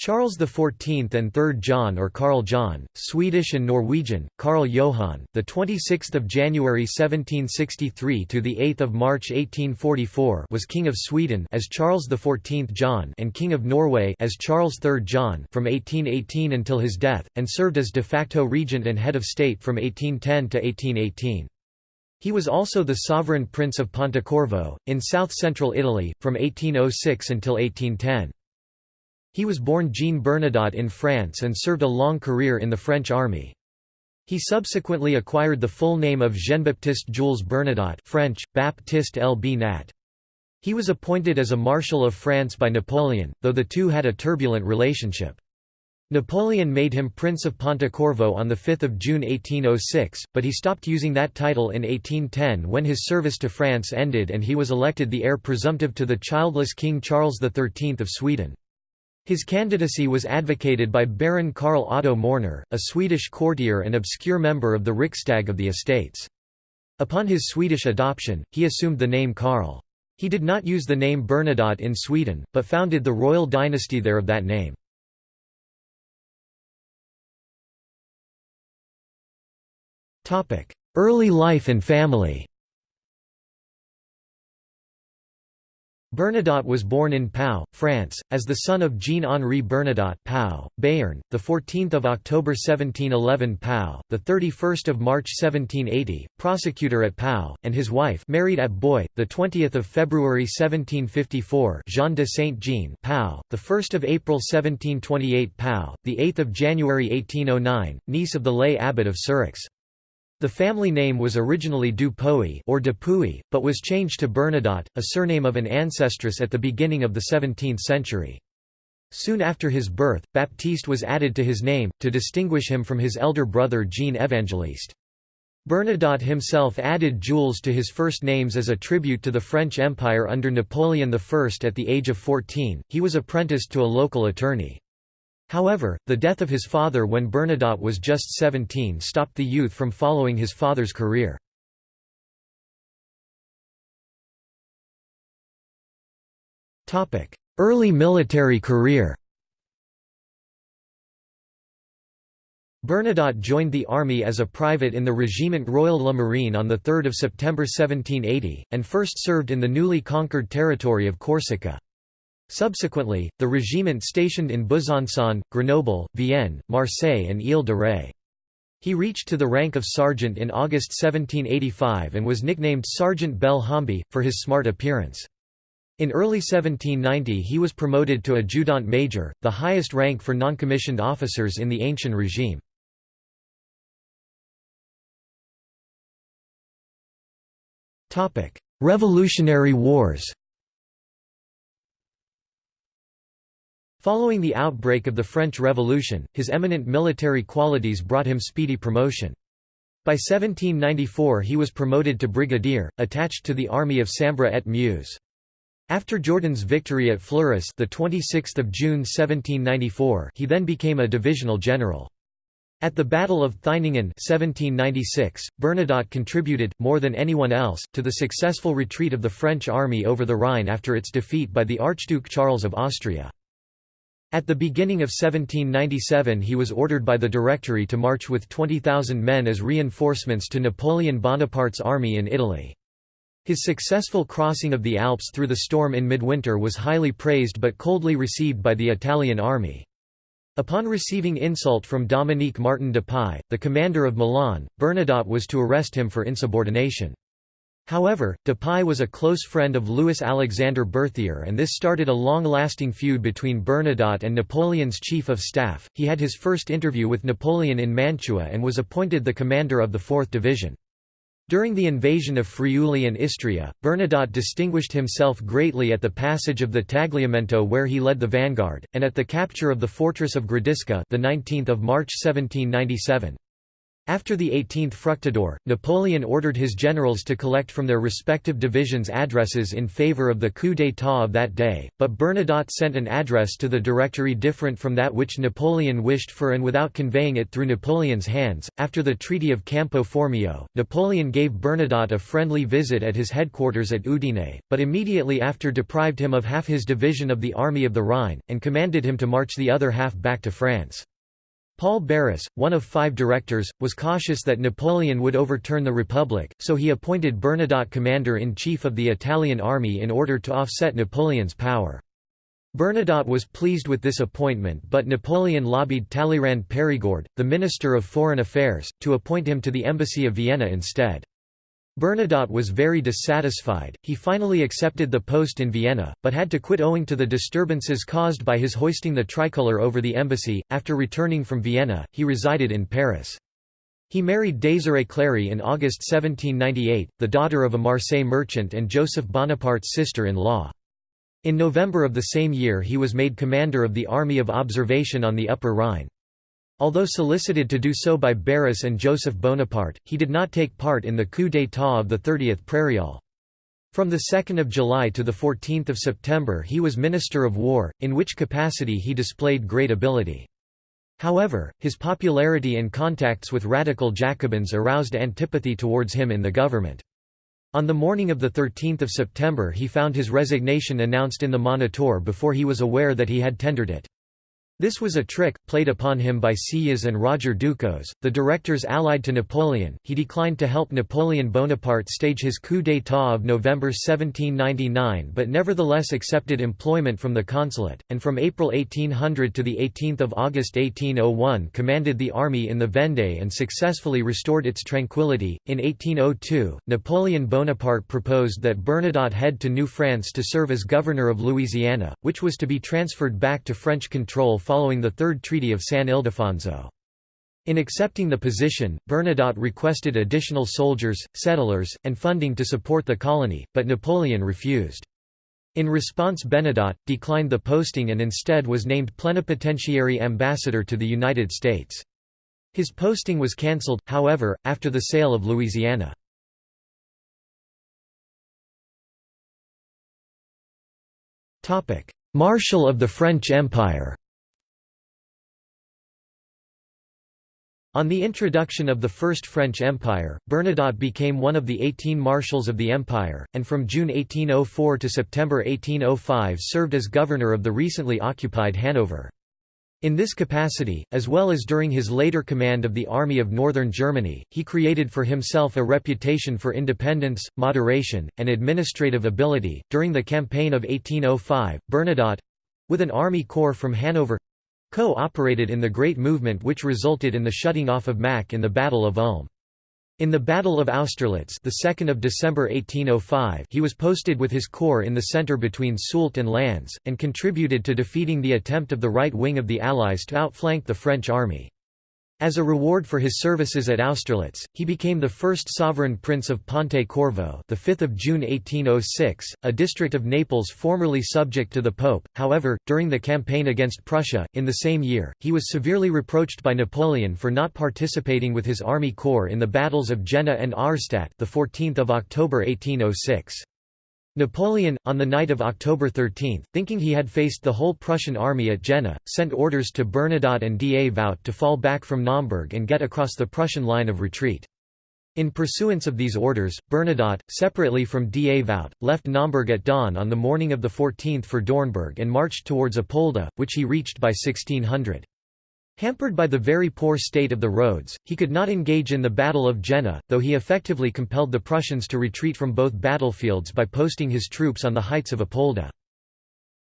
Charles XIV and 3rd John or Carl John, Swedish and Norwegian, Carl Johan, the 26th of January 1763 to the 8th of March 1844 was King of Sweden as Charles XIV John and King of Norway as Charles III John from 1818 until his death and served as de facto regent and head of state from 1810 to 1818. He was also the sovereign prince of Pontecorvo in south-central Italy from 1806 until 1810. He was born Jean Bernadotte in France and served a long career in the French army. He subsequently acquired the full name of Jean-Baptiste Jules Bernadotte French, Baptiste L. B. Nat. He was appointed as a Marshal of France by Napoleon, though the two had a turbulent relationship. Napoleon made him Prince of Pontecorvo on 5 June 1806, but he stopped using that title in 1810 when his service to France ended and he was elected the heir presumptive to the childless King Charles XIII of Sweden. His candidacy was advocated by Baron Karl Otto Morner, a Swedish courtier and obscure member of the Riksdag of the Estates. Upon his Swedish adoption, he assumed the name Karl. He did not use the name Bernadotte in Sweden, but founded the royal dynasty there of that name. Early life and family Bernadotte was born in Pau, France, as the son of Jean-Henri Bernadotte Pau, Béarn, 14 October 1711 Pau, 31 March 1780, prosecutor at Pau, and his wife married at Boeil, 20 February 1754 Jean de Saint-Jean Pau, 1 April 1728 Pau, 8 January 1809, niece of the lay abbot of Sireix. The family name was originally Du or Dupuy, but was changed to Bernadotte, a surname of an ancestress at the beginning of the 17th century. Soon after his birth, Baptiste was added to his name, to distinguish him from his elder brother Jean Evangeliste. Bernadotte himself added Jules to his first names as a tribute to the French Empire under Napoleon I. At the age of 14, he was apprenticed to a local attorney. However, the death of his father when Bernadotte was just 17 stopped the youth from following his father's career. Early military career Bernadotte joined the army as a private in the Régiment Royal La Marine on 3 September 1780, and first served in the newly conquered territory of Corsica. Subsequently, the regiment stationed in Besançon, Grenoble, Vienne, Marseille and Ile-de-Ré. He reached to the rank of sergeant in August 1785 and was nicknamed Sergeant Bel Hambi, for his smart appearance. In early 1790 he was promoted to adjutant major, the highest rank for noncommissioned officers in the ancient regime. Revolutionary Wars Following the outbreak of the French Revolution, his eminent military qualities brought him speedy promotion. By 1794 he was promoted to brigadier, attached to the army of Sambre et Meuse. After Jourdan's victory at Fleurus the 26th of June 1794, he then became a divisional general. At the Battle of Theiningen 1796, Bernadotte contributed, more than anyone else, to the successful retreat of the French army over the Rhine after its defeat by the Archduke Charles of Austria. At the beginning of 1797 he was ordered by the Directory to march with 20,000 men as reinforcements to Napoleon Bonaparte's army in Italy. His successful crossing of the Alps through the storm in midwinter was highly praised but coldly received by the Italian army. Upon receiving insult from Dominique Martin de Dupuy, the commander of Milan, Bernadotte was to arrest him for insubordination. However, Dupuy was a close friend of Louis-Alexandre Berthier and this started a long-lasting feud between Bernadotte and Napoleon's chief of staff. He had his first interview with Napoleon in Mantua and was appointed the commander of the 4th Division. During the invasion of Friuli and Istria, Bernadotte distinguished himself greatly at the passage of the Tagliamento where he led the vanguard, and at the capture of the fortress of Gradisca the 19th of March 1797. After the 18th Fructidor, Napoleon ordered his generals to collect from their respective divisions addresses in favor of the coup d'état of that day, but Bernadotte sent an address to the Directory different from that which Napoleon wished for and without conveying it through Napoleon's hands. After the Treaty of Campo Formio, Napoleon gave Bernadotte a friendly visit at his headquarters at Udine, but immediately after deprived him of half his division of the Army of the Rhine, and commanded him to march the other half back to France. Paul Barras, one of five directors, was cautious that Napoleon would overturn the Republic, so he appointed Bernadotte commander-in-chief of the Italian army in order to offset Napoleon's power. Bernadotte was pleased with this appointment but Napoleon lobbied Talleyrand Perigord, the Minister of Foreign Affairs, to appoint him to the Embassy of Vienna instead. Bernadotte was very dissatisfied, he finally accepted the post in Vienna, but had to quit owing to the disturbances caused by his hoisting the tricolour over the embassy. After returning from Vienna, he resided in Paris. He married Désirée Clary in August 1798, the daughter of a Marseille merchant and Joseph Bonaparte's sister-in-law. In November of the same year he was made commander of the Army of Observation on the Upper Rhine. Although solicited to do so by Barras and Joseph Bonaparte, he did not take part in the coup d'état of the 30th Prairial. From 2 July to 14 September he was Minister of War, in which capacity he displayed great ability. However, his popularity and contacts with radical Jacobins aroused antipathy towards him in the government. On the morning of 13 September he found his resignation announced in the Moniteur before he was aware that he had tendered it. This was a trick, played upon him by Sieyès and Roger Ducos, the directors allied to Napoleon. He declined to help Napoleon Bonaparte stage his coup d'état of November 1799 but nevertheless accepted employment from the consulate, and from April 1800 to 18 August 1801 commanded the army in the Vendée and successfully restored its tranquility. In 1802, Napoleon Bonaparte proposed that Bernadotte head to New France to serve as governor of Louisiana, which was to be transferred back to French control following the Third Treaty of San Ildefonso. In accepting the position, Bernadotte requested additional soldiers, settlers, and funding to support the colony, but Napoleon refused. In response Bernadotte, declined the posting and instead was named plenipotentiary ambassador to the United States. His posting was cancelled, however, after the sale of Louisiana. Marshal of the French Empire On the introduction of the First French Empire, Bernadotte became one of the 18 marshals of the empire, and from June 1804 to September 1805 served as governor of the recently occupied Hanover. In this capacity, as well as during his later command of the Army of Northern Germany, he created for himself a reputation for independence, moderation, and administrative ability. During the campaign of 1805, Bernadotte with an army corps from Hanover co-operated in the Great Movement which resulted in the shutting off of Mack in the Battle of Ulm. In the Battle of Austerlitz the 2nd of December 1805 he was posted with his corps in the centre between Soult and Lannes, and contributed to defeating the attempt of the right wing of the Allies to outflank the French army. As a reward for his services at Austerlitz, he became the first sovereign prince of Ponte Corvo, the 5th of June 1806, a district of Naples formerly subject to the Pope. However, during the campaign against Prussia in the same year, he was severely reproached by Napoleon for not participating with his army corps in the battles of Jena and Auerstadt, the 14th of October 1806. Napoleon, on the night of October 13, thinking he had faced the whole Prussian army at Jena, sent orders to Bernadotte and Davout to fall back from Naumburg and get across the Prussian line of retreat. In pursuance of these orders, Bernadotte, separately from Davout, left Naumburg at dawn on the morning of the 14th for Dornburg and marched towards Apolda, which he reached by 1600. Hampered by the very poor state of the roads, he could not engage in the Battle of Jena, though he effectively compelled the Prussians to retreat from both battlefields by posting his troops on the heights of Apolda.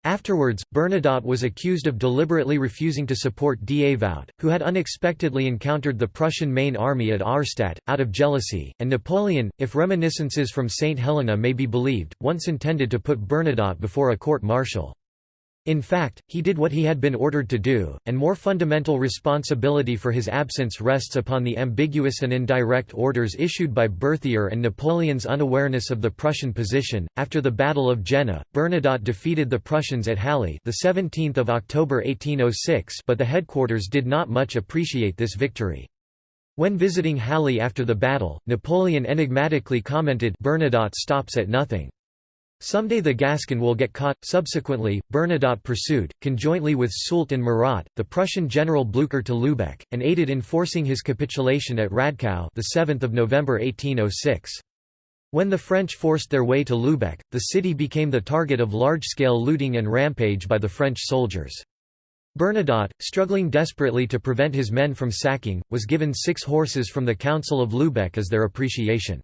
Afterwards, Bernadotte was accused of deliberately refusing to support Davout, who had unexpectedly encountered the Prussian main army at Auerstadt, out of jealousy, and Napoleon, if reminiscences from St. Helena may be believed, once intended to put Bernadotte before a court-martial. In fact, he did what he had been ordered to do, and more fundamental responsibility for his absence rests upon the ambiguous and indirect orders issued by Berthier and Napoleon's unawareness of the Prussian position. After the Battle of Jena, Bernadotte defeated the Prussians at Halle, the 17th of October 1806, but the headquarters did not much appreciate this victory. When visiting Halle after the battle, Napoleon enigmatically commented Bernadotte stops at nothing. Someday the Gascon will get caught. Subsequently, Bernadotte pursued, conjointly with Soult and Murat, the Prussian general Blücher to Lübeck, and aided in forcing his capitulation at Ratekau the 7th of November 1806. When the French forced their way to Lübeck, the city became the target of large-scale looting and rampage by the French soldiers. Bernadotte, struggling desperately to prevent his men from sacking, was given six horses from the Council of Lübeck as their appreciation.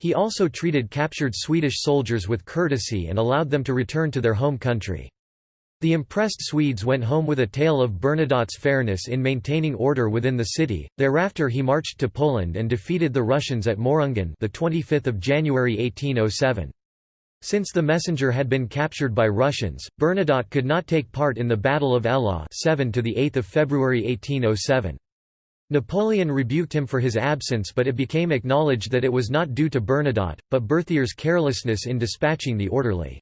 He also treated captured Swedish soldiers with courtesy and allowed them to return to their home country. The impressed Swedes went home with a tale of Bernadotte's fairness in maintaining order within the city. Thereafter he marched to Poland and defeated the Russians at Mohrungen, the 25th of January 1807. Since the messenger had been captured by Russians, Bernadotte could not take part in the Battle of Eylau 7 to the 8th of February 1807. Napoleon rebuked him for his absence but it became acknowledged that it was not due to Bernadotte, but Berthier's carelessness in dispatching the orderly.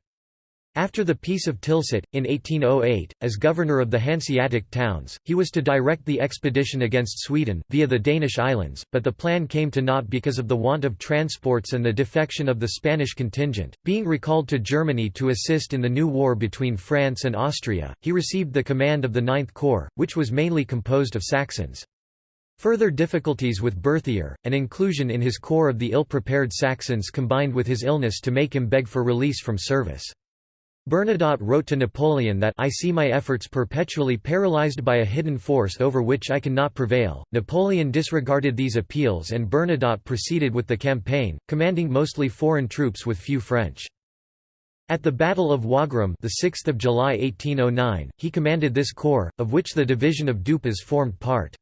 After the Peace of Tilsit, in 1808, as governor of the Hanseatic towns, he was to direct the expedition against Sweden, via the Danish islands, but the plan came to naught because of the want of transports and the defection of the Spanish contingent. Being recalled to Germany to assist in the new war between France and Austria, he received the command of the Ninth Corps, which was mainly composed of Saxons. Further difficulties with Berthier, and inclusion in his corps of the ill-prepared Saxons combined with his illness to make him beg for release from service. Bernadotte wrote to Napoleon that I see my efforts perpetually paralyzed by a hidden force over which I cannot prevail. Napoleon disregarded these appeals and Bernadotte proceeded with the campaign, commanding mostly foreign troops with few French. At the Battle of Wagram, the 6th of July 1809, he commanded this corps, of which the division of Dupas formed part.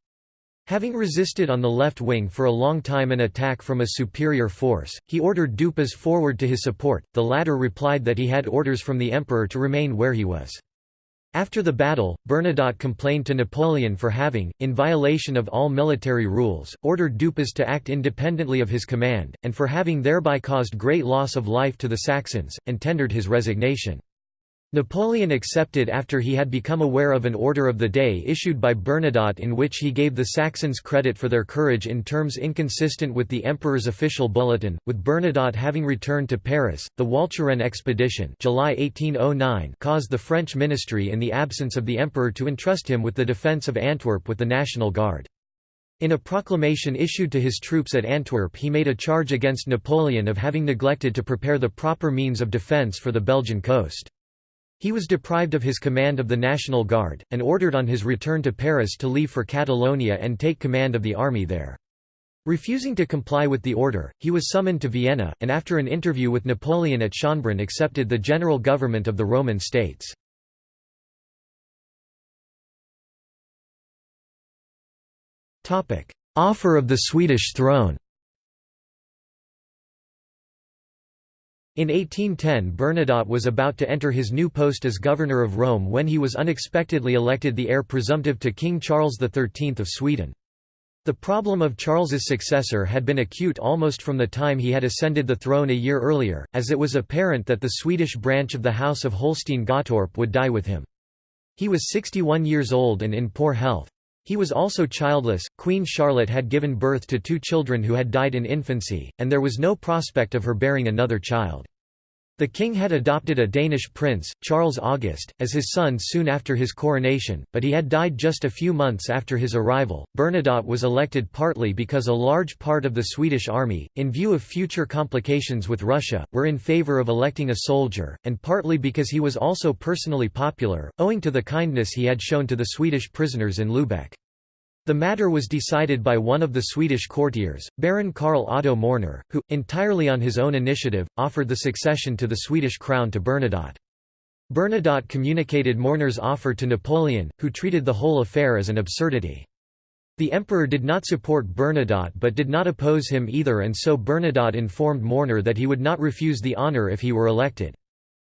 Having resisted on the left wing for a long time an attack from a superior force, he ordered Dupas forward to his support, the latter replied that he had orders from the emperor to remain where he was. After the battle, Bernadotte complained to Napoleon for having, in violation of all military rules, ordered Dupas to act independently of his command, and for having thereby caused great loss of life to the Saxons, and tendered his resignation. Napoleon accepted after he had become aware of an order of the day issued by Bernadotte in which he gave the Saxons credit for their courage in terms inconsistent with the emperor's official bulletin. With Bernadotte having returned to Paris, the Walcheren expedition July 1809 caused the French ministry in the absence of the emperor to entrust him with the defence of Antwerp with the National Guard. In a proclamation issued to his troops at Antwerp he made a charge against Napoleon of having neglected to prepare the proper means of defence for the Belgian coast. He was deprived of his command of the National Guard, and ordered on his return to Paris to leave for Catalonia and take command of the army there. Refusing to comply with the order, he was summoned to Vienna, and after an interview with Napoleon at Schönbrunn accepted the general government of the Roman states. Offer of the Swedish throne In 1810 Bernadotte was about to enter his new post as governor of Rome when he was unexpectedly elected the heir presumptive to King Charles XIII of Sweden. The problem of Charles's successor had been acute almost from the time he had ascended the throne a year earlier, as it was apparent that the Swedish branch of the House of Holstein-Gottorp would die with him. He was 61 years old and in poor health. He was also childless, Queen Charlotte had given birth to two children who had died in infancy, and there was no prospect of her bearing another child. The king had adopted a Danish prince, Charles August, as his son soon after his coronation, but he had died just a few months after his arrival. Bernadotte was elected partly because a large part of the Swedish army, in view of future complications with Russia, were in favour of electing a soldier, and partly because he was also personally popular, owing to the kindness he had shown to the Swedish prisoners in Lübeck. The matter was decided by one of the Swedish courtiers, Baron Karl Otto Morner, who, entirely on his own initiative, offered the succession to the Swedish crown to Bernadotte. Bernadotte communicated Morner's offer to Napoleon, who treated the whole affair as an absurdity. The emperor did not support Bernadotte but did not oppose him either and so Bernadotte informed Morner that he would not refuse the honour if he were elected.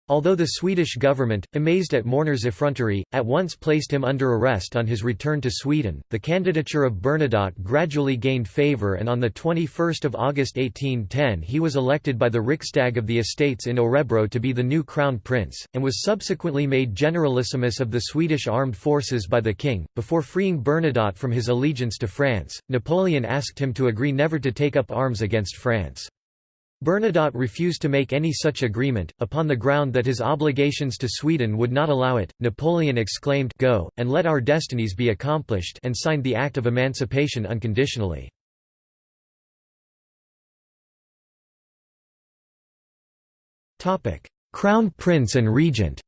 Although the Swedish government, amazed at Morner's effrontery, at once placed him under arrest on his return to Sweden, the candidature of Bernadotte gradually gained favour and on 21 August 1810 he was elected by the Riksdag of the Estates in Örebro to be the new crown prince, and was subsequently made generalissimus of the Swedish armed forces by the king. Before freeing Bernadotte from his allegiance to France, Napoleon asked him to agree never to take up arms against France. Bernadotte refused to make any such agreement, upon the ground that his obligations to Sweden would not allow it. Napoleon exclaimed, Go, and let our destinies be accomplished, and signed the Act of Emancipation unconditionally. Crown Prince and Regent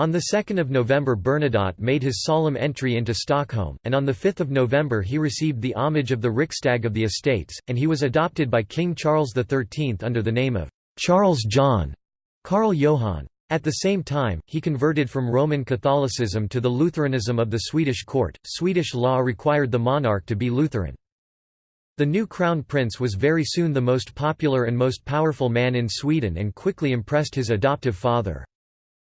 On 2 November Bernadotte made his solemn entry into Stockholm, and on 5 November he received the homage of the Riksdag of the Estates, and he was adopted by King Charles XIII under the name of Charles John Karl Johan. At the same time, he converted from Roman Catholicism to the Lutheranism of the Swedish court. Swedish law required the monarch to be Lutheran. The new crown prince was very soon the most popular and most powerful man in Sweden and quickly impressed his adoptive father.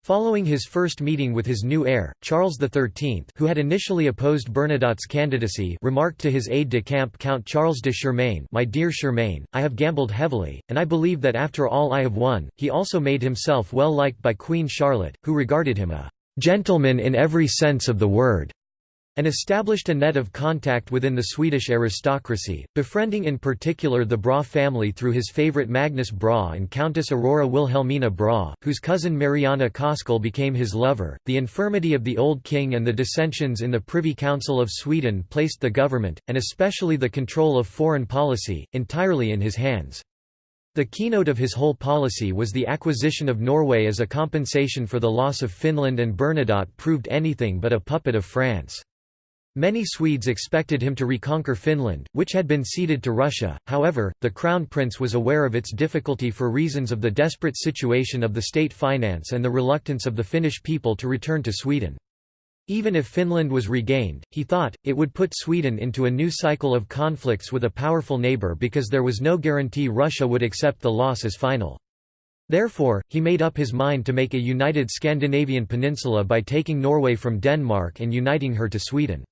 Following his first meeting with his new heir, Charles XIII who had initially opposed Bernadotte's candidacy remarked to his aide-de-camp Count Charles de Suremain My dear Suremain, I have gambled heavily, and I believe that after all I have won. He also made himself well liked by Queen Charlotte, who regarded him a «gentleman in every sense of the word» and established a net of contact within the Swedish aristocracy, befriending in particular the Brahe family through his favourite Magnus Brahe and Countess Aurora Wilhelmina Brahe, whose cousin Mariana Koskull became his lover. The infirmity of the old king and the dissensions in the Privy Council of Sweden placed the government, and especially the control of foreign policy, entirely in his hands. The keynote of his whole policy was the acquisition of Norway as a compensation for the loss of Finland and Bernadotte proved anything but a puppet of France. Many Swedes expected him to reconquer Finland, which had been ceded to Russia, however, the Crown Prince was aware of its difficulty for reasons of the desperate situation of the state finance and the reluctance of the Finnish people to return to Sweden. Even if Finland was regained, he thought, it would put Sweden into a new cycle of conflicts with a powerful neighbour because there was no guarantee Russia would accept the loss as final. Therefore, he made up his mind to make a united Scandinavian peninsula by taking Norway from Denmark and uniting her to Sweden.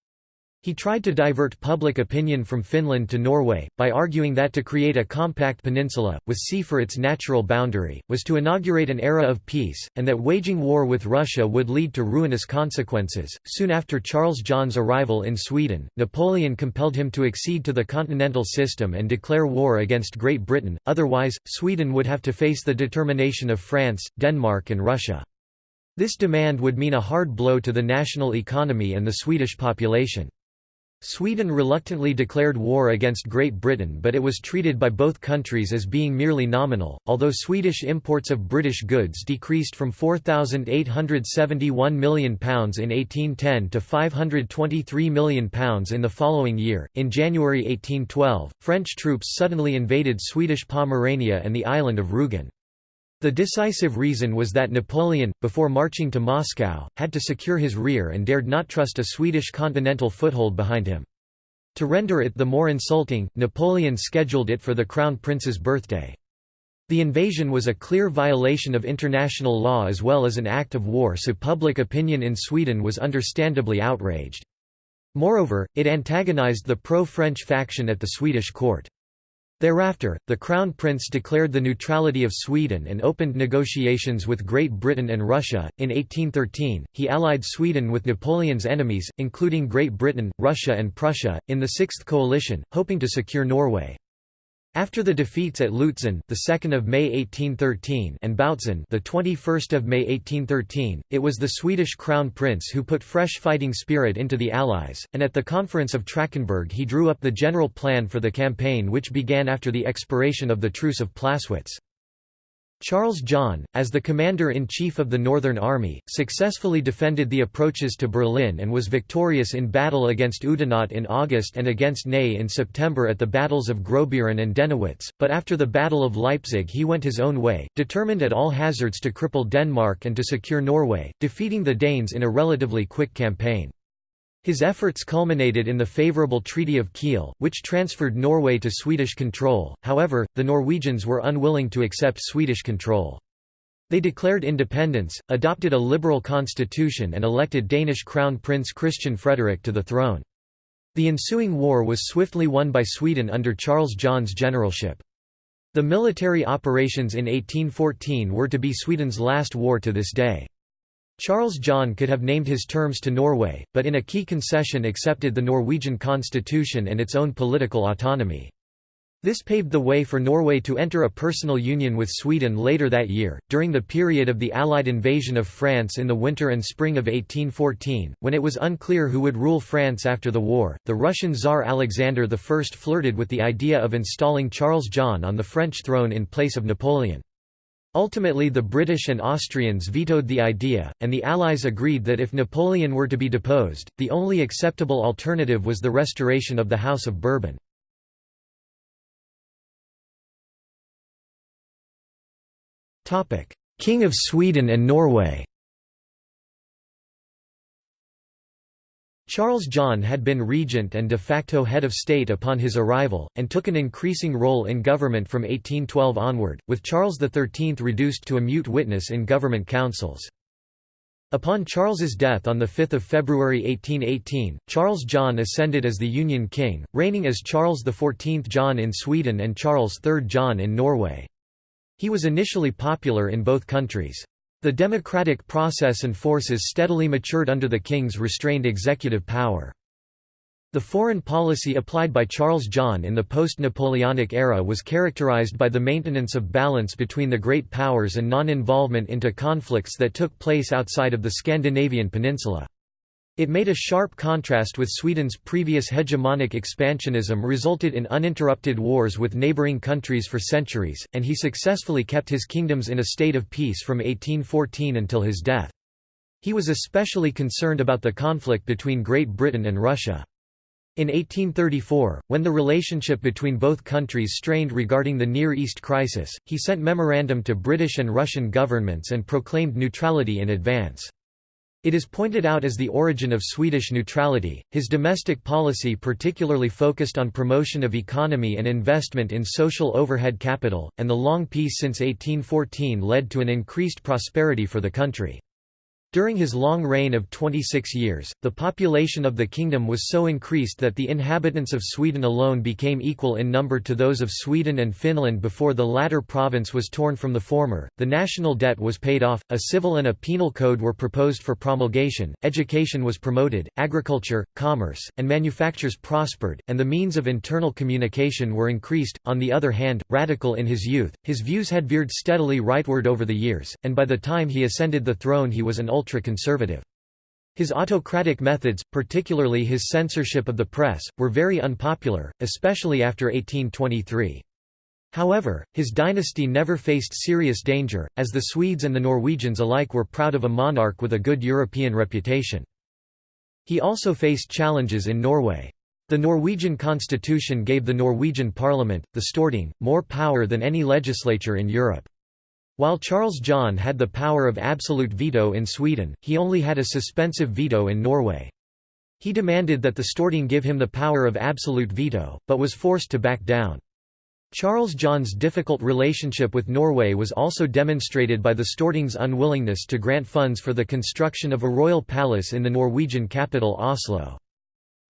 He tried to divert public opinion from Finland to Norway, by arguing that to create a compact peninsula, with sea for its natural boundary, was to inaugurate an era of peace, and that waging war with Russia would lead to ruinous consequences. Soon after Charles John's arrival in Sweden, Napoleon compelled him to accede to the continental system and declare war against Great Britain, otherwise, Sweden would have to face the determination of France, Denmark, and Russia. This demand would mean a hard blow to the national economy and the Swedish population. Sweden reluctantly declared war against Great Britain but it was treated by both countries as being merely nominal, although Swedish imports of British goods decreased from £4,871 million in 1810 to £523 million in the following year. In January 1812, French troops suddenly invaded Swedish Pomerania and the island of Rügen. The decisive reason was that Napoleon, before marching to Moscow, had to secure his rear and dared not trust a Swedish continental foothold behind him. To render it the more insulting, Napoleon scheduled it for the Crown Prince's birthday. The invasion was a clear violation of international law as well as an act of war so public opinion in Sweden was understandably outraged. Moreover, it antagonized the pro-French faction at the Swedish court. Thereafter, the Crown Prince declared the neutrality of Sweden and opened negotiations with Great Britain and Russia. In 1813, he allied Sweden with Napoleon's enemies, including Great Britain, Russia, and Prussia, in the Sixth Coalition, hoping to secure Norway. After the defeats at Lutzen, the 2nd of May 1813, and Bautzen, the 21st of May 1813, it was the Swedish crown prince who put fresh fighting spirit into the Allies, and at the conference of Trachenberg he drew up the general plan for the campaign which began after the expiration of the Truce of Plaswitz. Charles John, as the commander-in-chief of the Northern Army, successfully defended the approaches to Berlin and was victorious in battle against Oudinot in August and against Ney in September at the battles of Grossbeeren and Dennewitz, but after the Battle of Leipzig he went his own way, determined at all hazards to cripple Denmark and to secure Norway, defeating the Danes in a relatively quick campaign. His efforts culminated in the favourable Treaty of Kiel, which transferred Norway to Swedish control, however, the Norwegians were unwilling to accept Swedish control. They declared independence, adopted a liberal constitution and elected Danish Crown Prince Christian Frederick to the throne. The ensuing war was swiftly won by Sweden under Charles John's generalship. The military operations in 1814 were to be Sweden's last war to this day. Charles John could have named his terms to Norway, but in a key concession accepted the Norwegian constitution and its own political autonomy. This paved the way for Norway to enter a personal union with Sweden later that year, during the period of the Allied invasion of France in the winter and spring of 1814, when it was unclear who would rule France after the war. The Russian Tsar Alexander I flirted with the idea of installing Charles John on the French throne in place of Napoleon. Ultimately the British and Austrians vetoed the idea, and the Allies agreed that if Napoleon were to be deposed, the only acceptable alternative was the restoration of the House of Bourbon. King of Sweden and Norway Charles John had been regent and de facto head of state upon his arrival, and took an increasing role in government from 1812 onward, with Charles XIII reduced to a mute witness in government councils. Upon Charles's death on 5 February 1818, Charles John ascended as the Union King, reigning as Charles XIV John in Sweden and Charles III John in Norway. He was initially popular in both countries. The democratic process and forces steadily matured under the king's restrained executive power. The foreign policy applied by Charles John in the post-Napoleonic era was characterized by the maintenance of balance between the great powers and non-involvement into conflicts that took place outside of the Scandinavian peninsula. It made a sharp contrast with Sweden's previous hegemonic expansionism resulted in uninterrupted wars with neighbouring countries for centuries, and he successfully kept his kingdoms in a state of peace from 1814 until his death. He was especially concerned about the conflict between Great Britain and Russia. In 1834, when the relationship between both countries strained regarding the Near East crisis, he sent memorandum to British and Russian governments and proclaimed neutrality in advance. It is pointed out as the origin of Swedish neutrality. His domestic policy particularly focused on promotion of economy and investment in social overhead capital, and the long peace since 1814 led to an increased prosperity for the country. During his long reign of 26 years, the population of the kingdom was so increased that the inhabitants of Sweden alone became equal in number to those of Sweden and Finland before the latter province was torn from the former. The national debt was paid off, a civil and a penal code were proposed for promulgation, education was promoted, agriculture, commerce, and manufactures prospered, and the means of internal communication were increased. On the other hand, radical in his youth, his views had veered steadily rightward over the years, and by the time he ascended the throne he was an ultra-conservative. His autocratic methods, particularly his censorship of the press, were very unpopular, especially after 1823. However, his dynasty never faced serious danger, as the Swedes and the Norwegians alike were proud of a monarch with a good European reputation. He also faced challenges in Norway. The Norwegian constitution gave the Norwegian parliament, the Storting, more power than any legislature in Europe. While Charles John had the power of absolute veto in Sweden, he only had a suspensive veto in Norway. He demanded that the Storting give him the power of absolute veto, but was forced to back down. Charles John's difficult relationship with Norway was also demonstrated by the Storting's unwillingness to grant funds for the construction of a royal palace in the Norwegian capital Oslo.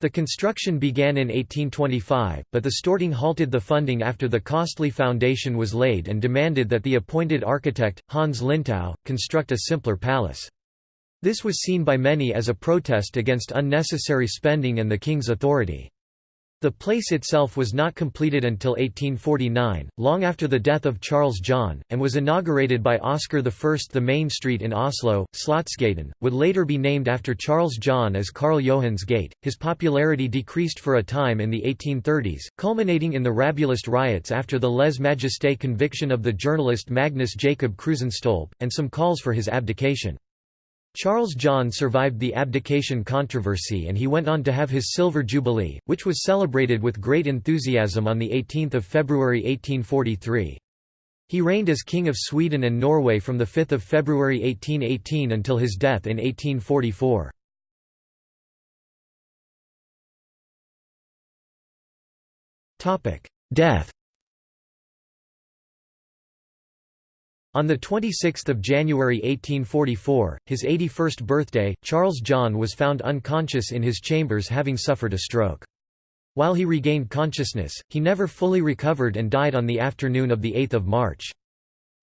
The construction began in 1825, but the Storting halted the funding after the costly foundation was laid and demanded that the appointed architect, Hans Linstow, construct a simpler palace. This was seen by many as a protest against unnecessary spending and the king's authority. The place itself was not completed until 1849, long after the death of Charles John, and was inaugurated by Oscar I. The main street in Oslo, Slottsgaten, would later be named after Charles John as Karl Johans Gate. His popularity decreased for a time in the 1830s, culminating in the Rabulist riots after the lese majeste conviction of the journalist Magnus Jacob Crusenstolpe, and some calls for his abdication. Charles John survived the abdication controversy and he went on to have his Silver Jubilee, which was celebrated with great enthusiasm on 18 February 1843. He reigned as King of Sweden and Norway from 5 February 1818 until his death in 1844. Death On 26 January 1844, his 81st birthday, Charles John was found unconscious in his chambers having suffered a stroke. While he regained consciousness, he never fully recovered and died on the afternoon of 8 March.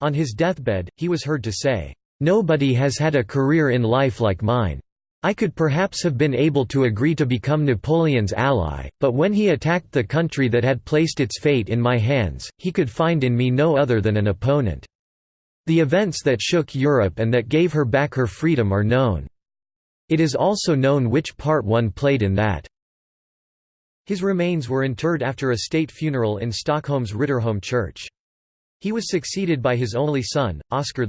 On his deathbed, he was heard to say, "'Nobody has had a career in life like mine. I could perhaps have been able to agree to become Napoleon's ally, but when he attacked the country that had placed its fate in my hands, he could find in me no other than an opponent. The events that shook Europe and that gave her back her freedom are known. It is also known which part one played in that. His remains were interred after a state funeral in Stockholm's Riddarholm church. He was succeeded by his only son, Oscar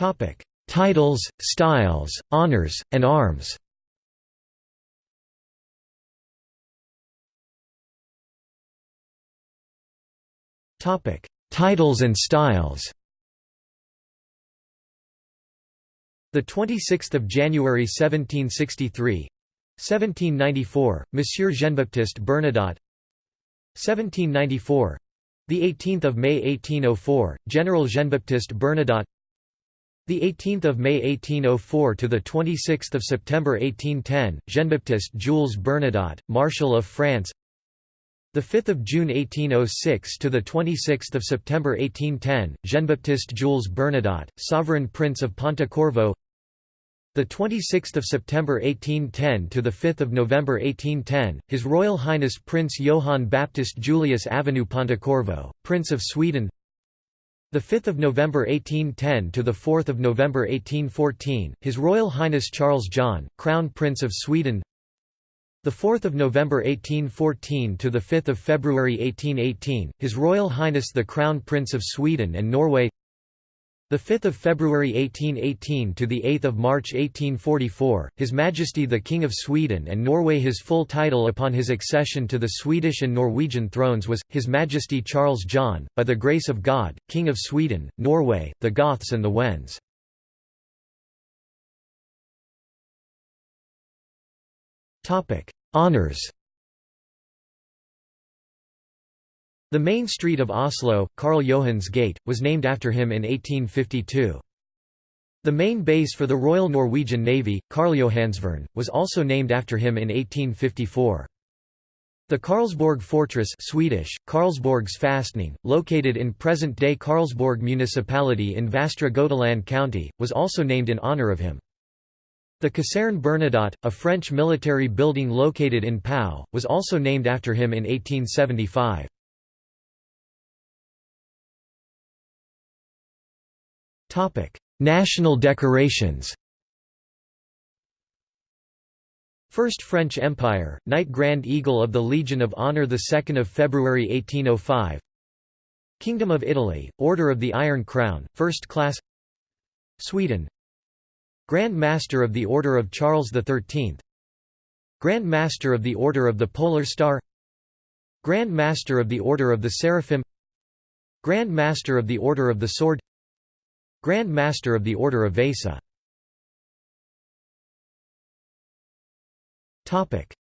I. Titles, styles, honors, and arms Titles and styles The 26th of January 1763, 1794, Monsieur Jean-Baptiste Bernadotte. 1794, the 18th of May 1804, General Jean-Baptiste Bernadotte. The 18th of May 1804 to the 26th of September 1810, Jean-Baptiste Jules Bernadotte, Marshal of France. The 5th of June 1806 to the 26th of September 1810, Jean-Baptiste Jules Bernadotte, Sovereign Prince of Pontecorvo. The 26th of September 1810 to the 5th of November 1810, His Royal Highness Prince Johann Baptist Julius Avenue Pontecorvo, Prince of Sweden. The 5th of November 1810 to the 4th of November 1814, His Royal Highness Charles John, Crown Prince of Sweden. The 4th of November 1814 to the 5th of February 1818, His Royal Highness the Crown Prince of Sweden and Norway. The 5th of February 1818 to the 8th of March 1844, His Majesty the King of Sweden and Norway. His full title upon his accession to the Swedish and Norwegian thrones was His Majesty Charles John, by the grace of God, King of Sweden, Norway, the Goths and the Wends. Honours The main street of Oslo, Karl Johans gate, was named after him in 1852. The main base for the Royal Norwegian Navy, Karljohansvern, was also named after him in 1854. The Karlsborg Fortress Swedish, Karlsborgs Fastning, located in present-day Karlsborg municipality in Västra Götaland county, was also named in honour of him. The Caserne Bernadotte, a French military building located in Pau, was also named after him in 1875. National decorations. First French Empire, Knight Grand Eagle of the Legion of Honor 2 February 1805 Kingdom of Italy, Order of the Iron Crown, First Class. Sweden Grand Master of the Order of Charles XIII Grand Master of the Order of the Polar Star. Grand Master of the Order of the Seraphim. Grand Master of the Order of the Sword. Grand Master of the Order of Vasa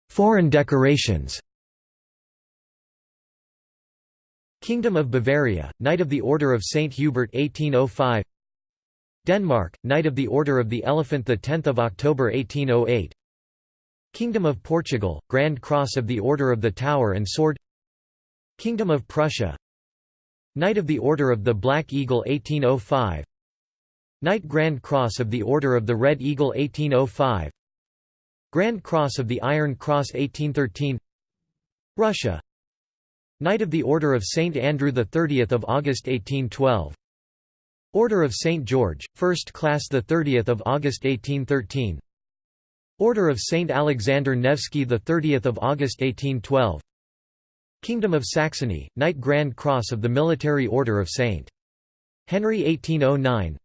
Foreign decorations. Kingdom of Bavaria, Knight of the Order of St. Hubert 1805 Denmark, Knight of the Order of the Elephant 10 October 1808 Kingdom of Portugal, Grand Cross of the Order of the Tower and Sword Kingdom of Prussia Knight of the Order of the Black Eagle 1805 Knight Grand Cross of the Order of the Red Eagle 1805 Grand Cross of the Iron Cross 1813 Russia Knight of the Order of St. Andrew 30 August 1812 Order of St. George, 1st class 30 August 1813 Order of St. Alexander Nevsky 30 August 1812 Kingdom of Saxony, Knight Grand Cross of the Military Order of St. Henry 1809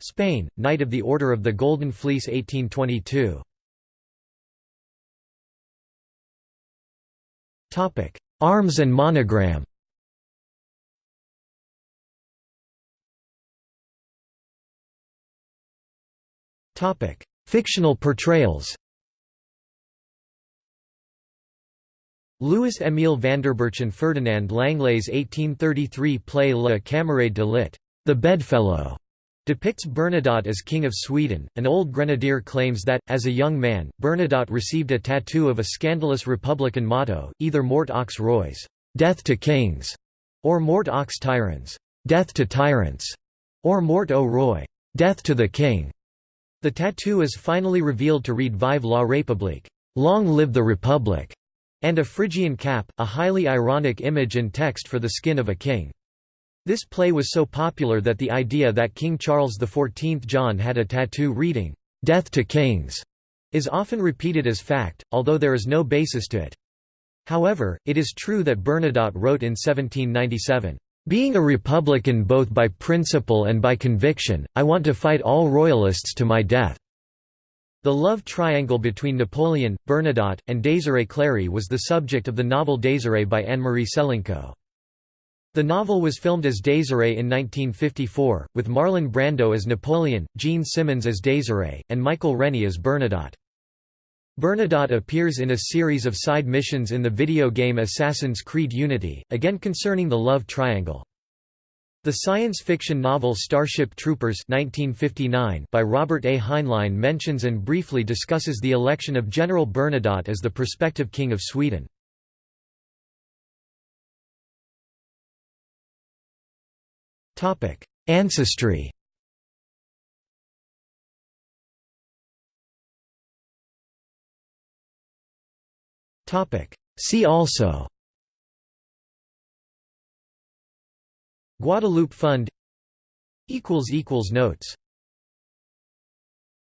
Spain, Knight of the Order of the Golden Fleece 1822 Arms and monogram Fictional portrayals Louis-Émile Vanderburch Ferdinand Langlé's 1833 play Le Camarade de lit. The Bedfellow depicts Bernadotte as King of Sweden. An old grenadier claims that, as a young man, Bernadotte received a tattoo of a scandalous republican motto, either Mort aux rois, death to kings, or Mort aux tyrans, death to tyrants, or Mort au roi, death to the king. The tattoo is finally revealed to read Vive la République, long live the Republic and a Phrygian cap, a highly ironic image and text for the skin of a king. This play was so popular that the idea that King Charles XIV John had a tattoo reading, "'Death to Kings' is often repeated as fact, although there is no basis to it. However, it is true that Bernadotte wrote in 1797, "'Being a republican both by principle and by conviction, I want to fight all royalists to my death.' The love triangle between Napoleon, Bernadotte, and Désirée Clary was the subject of the novel Désirée by Anne-Marie Selinko. The novel was filmed as Désirée in 1954, with Marlon Brando as Napoleon, Jean Simmons as Désirée, and Michael Rennie as Bernadotte. Bernadotte appears in a series of side missions in the video game Assassin's Creed Unity, again concerning the love triangle. The science fiction novel Starship Troopers 1959 by Robert A. Heinlein mentions and briefly discusses the election of General Bernadotte as the prospective King of Sweden. Ancestry See also Guadeloupe Fund Notes